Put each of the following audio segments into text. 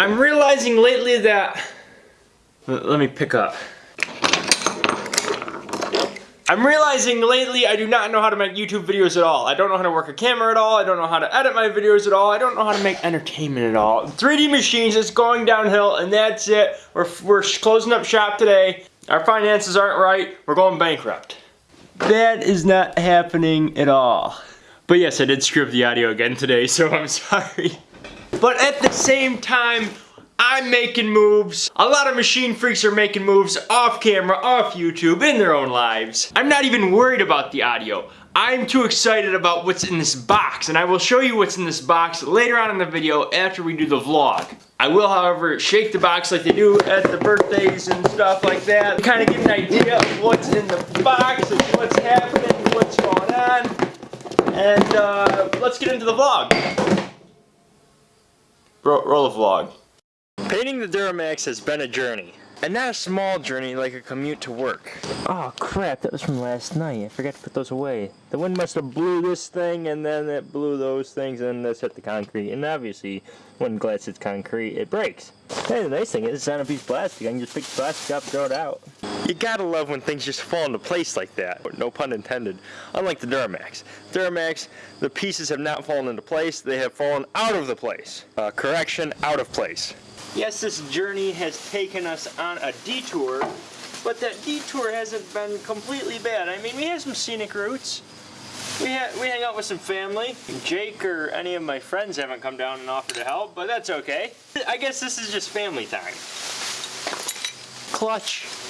I'm realizing lately that... Let me pick up. I'm realizing lately I do not know how to make YouTube videos at all. I don't know how to work a camera at all. I don't know how to edit my videos at all. I don't know how to make entertainment at all. 3D Machines is going downhill and that's it. We're, we're closing up shop today. Our finances aren't right. We're going bankrupt. That is not happening at all. But yes, I did screw up the audio again today, so I'm sorry. But at the same time, I'm making moves. A lot of machine freaks are making moves off camera, off YouTube, in their own lives. I'm not even worried about the audio. I'm too excited about what's in this box, and I will show you what's in this box later on in the video after we do the vlog. I will, however, shake the box like they do at the birthdays and stuff like that. To kind of get an idea of what's in the box and what's happening, what's going on. And uh, let's get into the vlog. Roll, roll the vlog. Painting the Duramax has been a journey. And not a small journey like a commute to work. Oh crap, that was from last night. I forgot to put those away. The wind must have blew this thing and then it blew those things and this hit the concrete. And obviously, when glass hits concrete, it breaks. Hey, the nice thing is it's on a piece of plastic. I can just pick the plastic up, throw it out. You gotta love when things just fall into place like that. No pun intended. Unlike the Duramax. Duramax, the pieces have not fallen into place. They have fallen out of the place. Uh, correction, out of place. Yes, this journey has taken us on a detour, but that detour hasn't been completely bad. I mean, we have some scenic routes. We, we hang out with some family. Jake or any of my friends haven't come down and offered to help, but that's okay. I guess this is just family time. Clutch.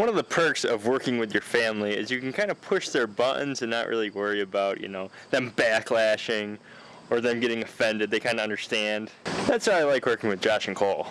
One of the perks of working with your family is you can kind of push their buttons and not really worry about, you know, them backlashing or them getting offended. They kind of understand. That's why I like working with Josh and Cole.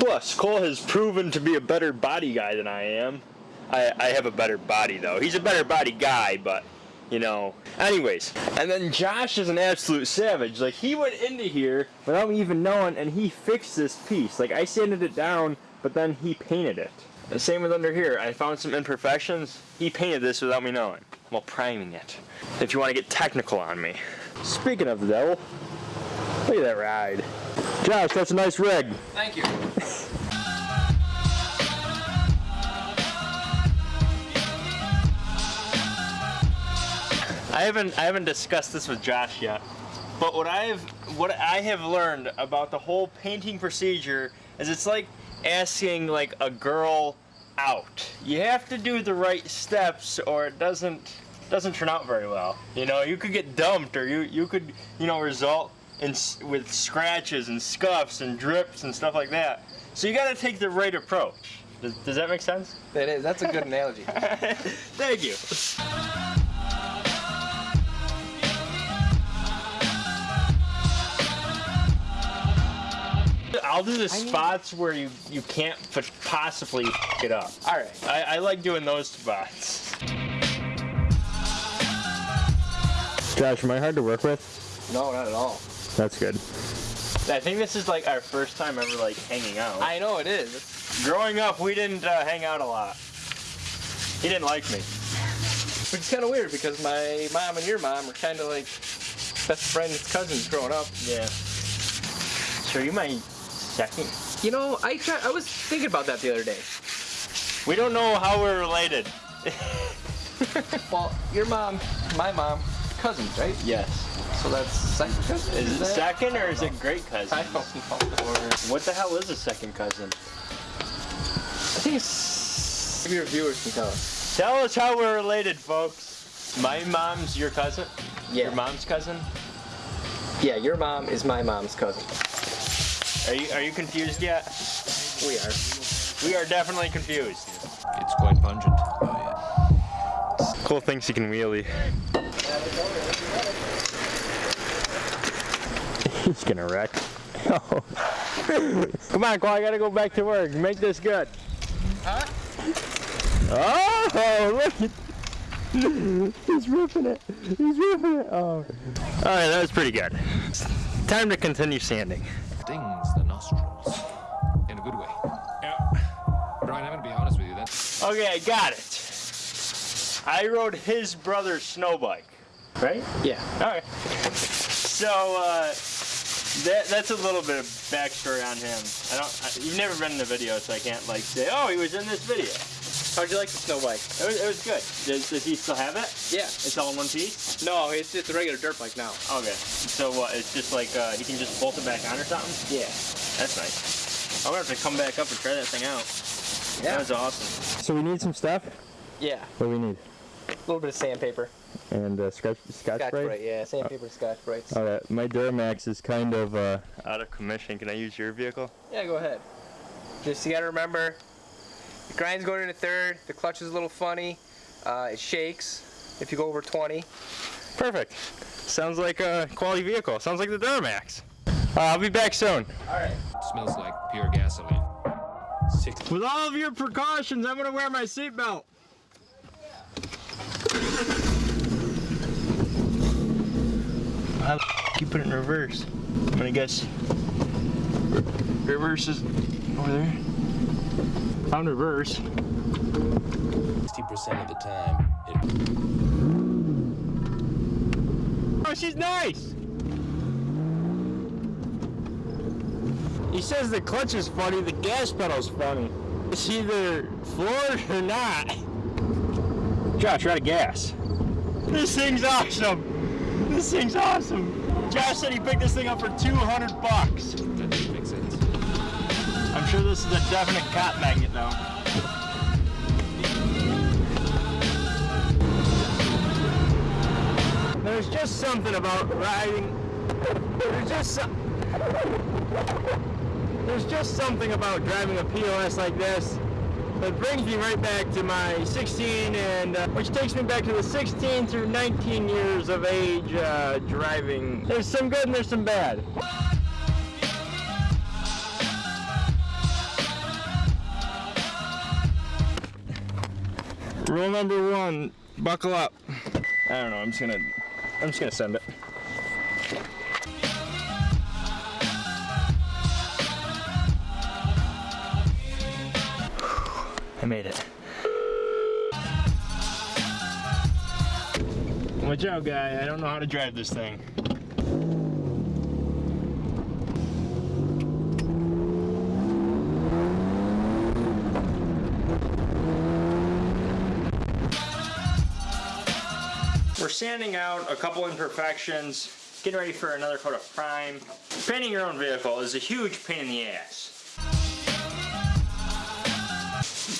Plus, Cole has proven to be a better body guy than I am. I, I have a better body though. He's a better body guy, but you know. Anyways, and then Josh is an absolute savage. Like he went into here without me even knowing, and he fixed this piece. Like I sanded it down, but then he painted it. The same with under here. I found some imperfections. He painted this without me knowing while priming it. If you want to get technical on me. Speaking of the devil, look at that ride. Josh, that's a nice rig. Thank you. I haven't I haven't discussed this with Josh yet. But what I've what I have learned about the whole painting procedure is it's like asking like a girl out. You have to do the right steps or it doesn't doesn't turn out very well. You know, you could get dumped or you you could, you know, result in with scratches and scuffs and drips and stuff like that. So you got to take the right approach. Does, does that make sense? That is. That's a good analogy. Thank you. I'll do the spots where you you can't possibly get up. All right. I, I like doing those spots. Josh, am I hard to work with? No, not at all. That's good. I think this is like our first time ever like hanging out. I know it is. Growing up, we didn't uh, hang out a lot. He didn't like me. Which is kind of weird because my mom and your mom were kind of like best friends, cousins growing up. Yeah. Sure, you might second. You know, I try, I was thinking about that the other day. We don't know how we're related. well, your mom, my mom, cousins, right? Yes. So that's second cousin? Is, is it second or is it great cousin? I don't know. Or what the hell is a second cousin? I think it's... Maybe your viewers can tell us. Tell us how we're related, folks. My mom's your cousin? Yeah. Your mom's cousin? Yeah, your mom is my mom's cousin. Are you are you confused yet? We are. We are definitely confused. It's quite pungent. Oh, yeah. Cole thinks he can wheelie. He's gonna wreck. Come on, Cole, I gotta go back to work. Make this good. Huh? Oh, look at He's ripping it. He's ripping it. Oh. Alright, that was pretty good. Time to continue sanding stings the nostrils in a good way. Yeah. Brian, I'm gonna be honest with you. That's okay. I got it. I rode his brother's snow bike, right? Yeah. All right. So uh, that that's a little bit of backstory on him. I don't. I, you've never been in the video, so I can't like say, oh, he was in this video. How'd you like the snow bike? It was, it was good. Does, does he still have it? Yeah. It's all in one piece. No, it's just a regular dirt bike now. Okay. So what? It's just like uh, he can just bolt it back on or something. Yeah. That's nice. I'm gonna have to come back up and try that thing out. Yeah. That was awesome. So we need some stuff. Yeah. What do we need? A little bit of sandpaper. And uh, scotch, scotch, Scotch spray. Brite, yeah. Sandpaper and Scotch Brites. All right, my Duramax is kind of uh, Out of commission. Can I use your vehicle? Yeah, go ahead. Just you gotta remember, the grind's going into third. The clutch is a little funny. Uh, it shakes if you go over 20. Perfect. Sounds like a quality vehicle. Sounds like the Duramax. Uh, I'll be back soon. All right. Smells like pure gasoline. With all of your precautions, I'm gonna wear my seatbelt. How the f- you put it in reverse? I'm gonna guess. re- Reverse is over there. Found reverse. 60% of the time, it Oh, she's nice. He says the clutch is funny, the gas pedal's funny. It's either floored or not. Josh, try to gas. This thing's awesome. This thing's awesome. Josh said he picked this thing up for 200 bucks. That doesn't make sense. I'm sure this is a definite cop magnet though. There's just something about riding. There's just some, There's just something about driving a POS like this that brings me right back to my 16 and uh, which takes me back to the 16 through 19 years of age uh, driving. There's some good and there's some bad. Rule number one, buckle up. I don't know, I'm just gonna, I'm just gonna send it. Made it. Watch out, guy. I don't know how to drive this thing. We're sanding out a couple imperfections, getting ready for another coat of prime. Painting your own vehicle is a huge pain in the ass.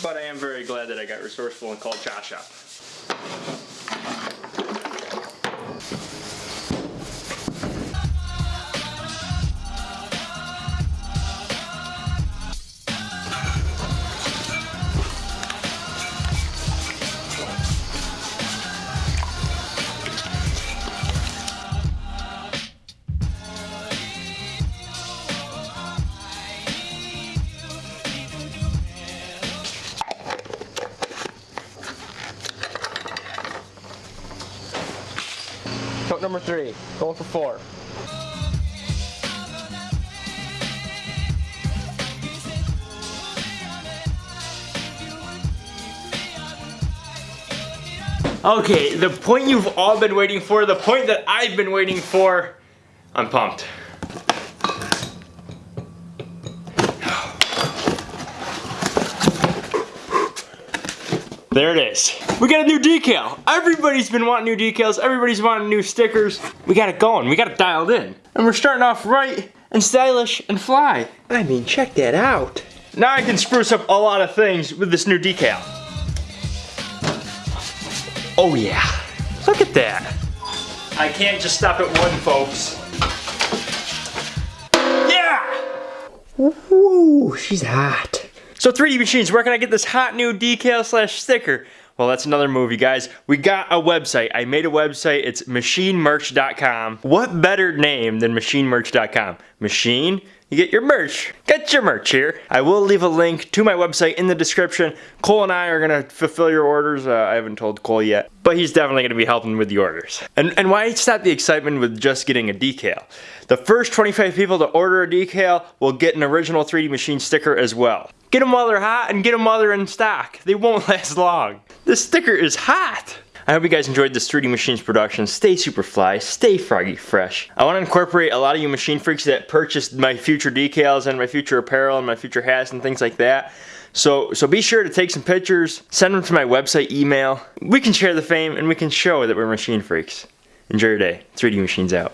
But I am very glad that I got resourceful and called Josh up. Number three. Going for four. Okay, the point you've all been waiting for, the point that I've been waiting for, I'm pumped. There it is. We got a new decal. Everybody's been wanting new decals. Everybody's wanting new stickers. We got it going. We got it dialed in. And we're starting off right and stylish and fly. I mean, check that out. Now I can spruce up a lot of things with this new decal. Oh yeah. Look at that. I can't just stop at one, folks. Yeah! Woo, she's hot. So 3D Machines, where can I get this hot new decal slash sticker? Well, that's another movie, guys. We got a website. I made a website. It's machinemerch.com. What better name than machinemerch.com? Machine, you get your merch. Get your merch here. I will leave a link to my website in the description. Cole and I are gonna fulfill your orders. Uh, I haven't told Cole yet, but he's definitely gonna be helping with the orders. And, and why stop the excitement with just getting a decal? The first 25 people to order a decal will get an original 3D Machine sticker as well. Get them while they're hot and get them while they're in stock. They won't last long. This sticker is hot. I hope you guys enjoyed this 3D Machines production. Stay super fly, stay froggy fresh. I want to incorporate a lot of you machine freaks that purchased my future decals and my future apparel and my future hats and things like that. So, so be sure to take some pictures, send them to my website email. We can share the fame and we can show that we're machine freaks. Enjoy your day. 3D Machines out.